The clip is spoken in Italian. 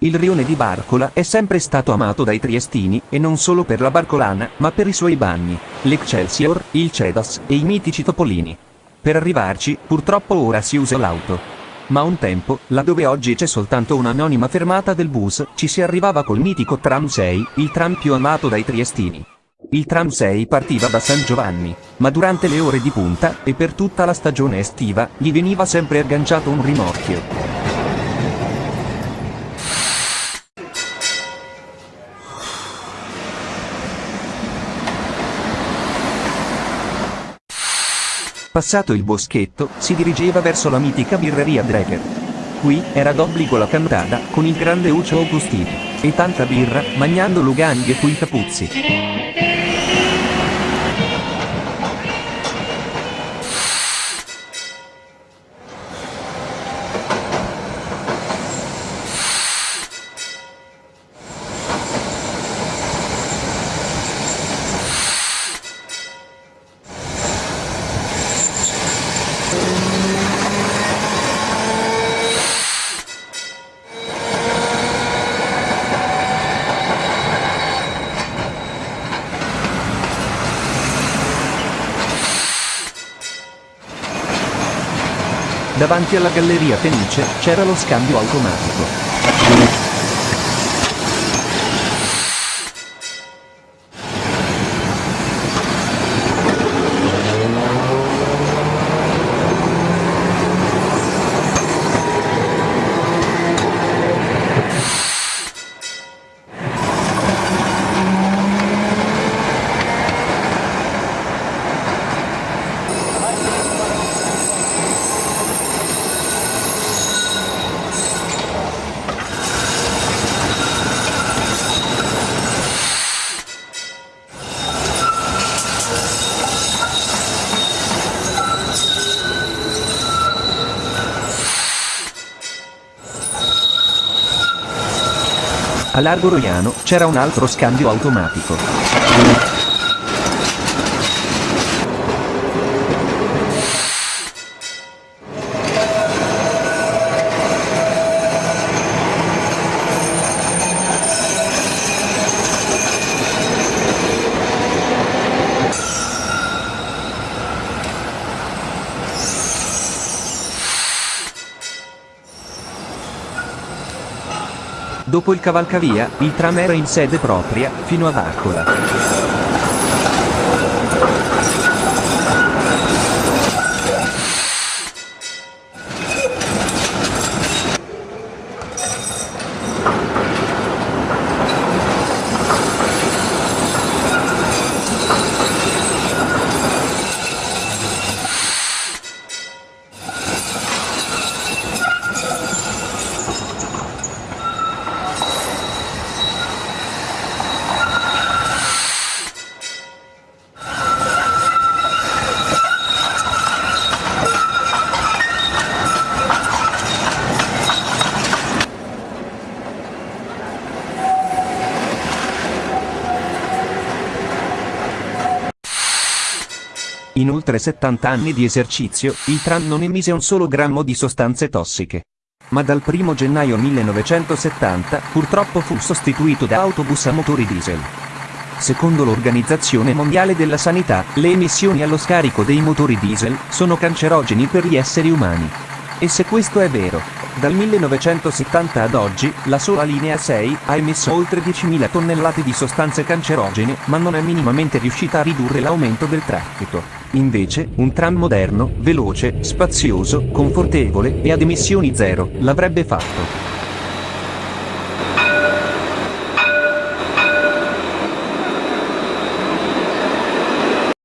Il rione di Barcola è sempre stato amato dai triestini, e non solo per la barcolana, ma per i suoi bagni, l'Excelsior, il Cedas e i mitici topolini. Per arrivarci, purtroppo ora si usa l'auto. Ma un tempo, laddove oggi c'è soltanto un'anonima fermata del bus, ci si arrivava col mitico tram 6, il tram più amato dai triestini. Il tram 6 partiva da San Giovanni, ma durante le ore di punta, e per tutta la stagione estiva, gli veniva sempre agganciato un rimorchio. Passato il boschetto, si dirigeva verso la mitica birreria Dreger. Qui era d'obbligo la cantata, con il grande Uccio Augustino, e tanta birra, magnando luganghe cui capuzzi. Davanti alla galleria Fenice c'era lo scambio automatico. A Largo Roiano c'era un altro scambio automatico. Dopo il cavalcavia, il tram era in sede propria, fino a Vaccola. In oltre 70 anni di esercizio, il tram non emise un solo grammo di sostanze tossiche. Ma dal 1 gennaio 1970, purtroppo fu sostituito da autobus a motori diesel. Secondo l'Organizzazione Mondiale della Sanità, le emissioni allo scarico dei motori diesel sono cancerogeni per gli esseri umani. E se questo è vero, dal 1970 ad oggi, la sola linea 6 ha emesso oltre 10.000 tonnellate di sostanze cancerogene, ma non è minimamente riuscita a ridurre l'aumento del traffico. Invece, un tram moderno, veloce, spazioso, confortevole e ad emissioni zero, l'avrebbe fatto.